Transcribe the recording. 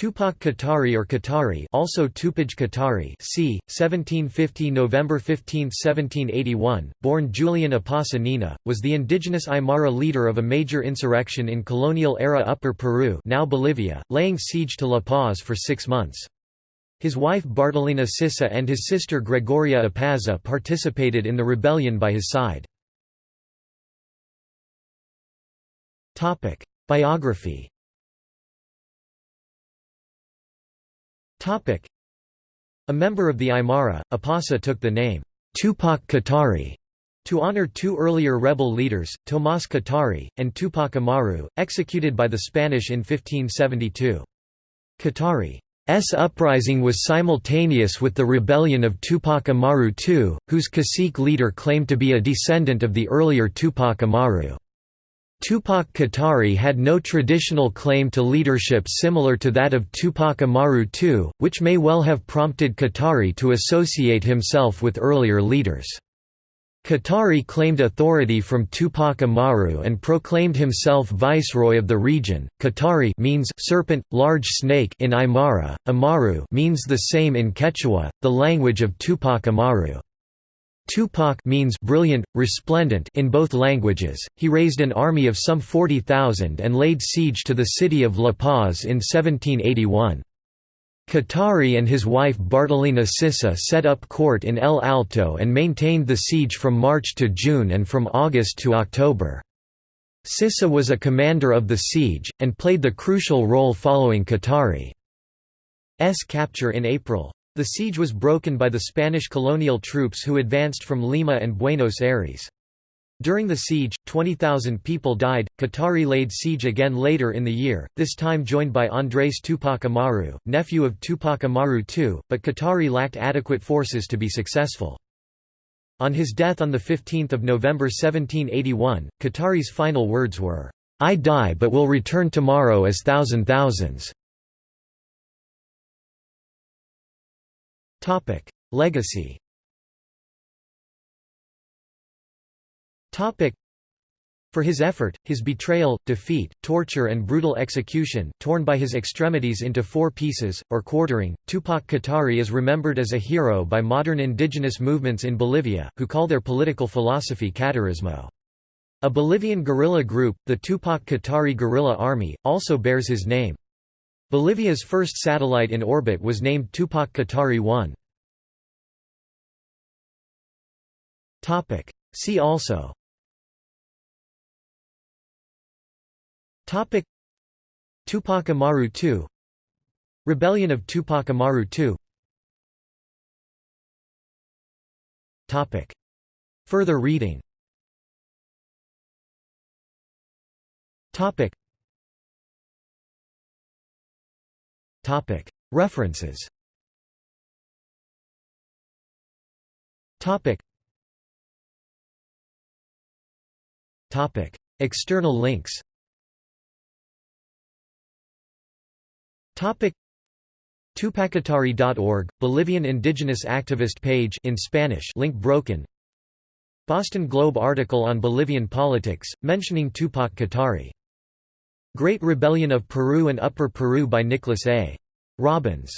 Tupac Katari or Katari also Tupaj Katari c. 1750 November 15, 1781, born Julian Apasa Nina, was the indigenous Aymara leader of a major insurrection in colonial-era Upper Peru now Bolivia, laying siege to La Paz for six months. His wife Bartolina Sissa and his sister Gregoria Apaza participated in the rebellion by his side. Biography A member of the Aymara, Apasa took the name, Tupac Katari, to honor two earlier rebel leaders, Tomás Katari, and Tupac Amaru, executed by the Spanish in 1572. Katari's uprising was simultaneous with the rebellion of Tupac Amaru II, whose cacique leader claimed to be a descendant of the earlier Tupac Amaru. Tupac Katari had no traditional claim to leadership similar to that of Tupac Amaru II, which may well have prompted Katari to associate himself with earlier leaders. Katari claimed authority from Tupac Amaru and proclaimed himself viceroy of the region. Katari means serpent, large snake in Aymara. Amaru means the same in Quechua, the language of Tupac Amaru. Tupac means brilliant, resplendent in both languages. He raised an army of some 40,000 and laid siege to the city of La Paz in 1781. Katari and his wife Bartolina Sissa set up court in El Alto and maintained the siege from March to June and from August to October. Sissa was a commander of the siege, and played the crucial role following Katari's capture in April. The siege was broken by the Spanish colonial troops who advanced from Lima and Buenos Aires. During the siege, 20,000 people died. Katari laid siege again later in the year, this time joined by Andrés Tupac Amaru, nephew of Tupac Amaru II, but Katari lacked adequate forces to be successful. On his death on 15 November 1781, Katari's final words were, "'I die but will return tomorrow as thousand thousands. Topic: Legacy. Topic: For his effort, his betrayal, defeat, torture and brutal execution, torn by his extremities into four pieces, or quartering, Tupac Katari is remembered as a hero by modern indigenous movements in Bolivia, who call their political philosophy Katarismo. A Bolivian guerrilla group, the Tupac Katari Guerrilla Army, also bears his name. Bolivia's first satellite in orbit was named Tupac Katari 1. See also. Topic. Tupac Amaru II Rebellion of Tupac Amaru II Topic. Further reading. Topic References. External links. Tupacatari.org, Bolivian indigenous activist page in Spanish link broken. Boston Globe article on Bolivian politics, mentioning Tupac Katari Great Rebellion of Peru and Upper Peru by Nicholas A. Robbins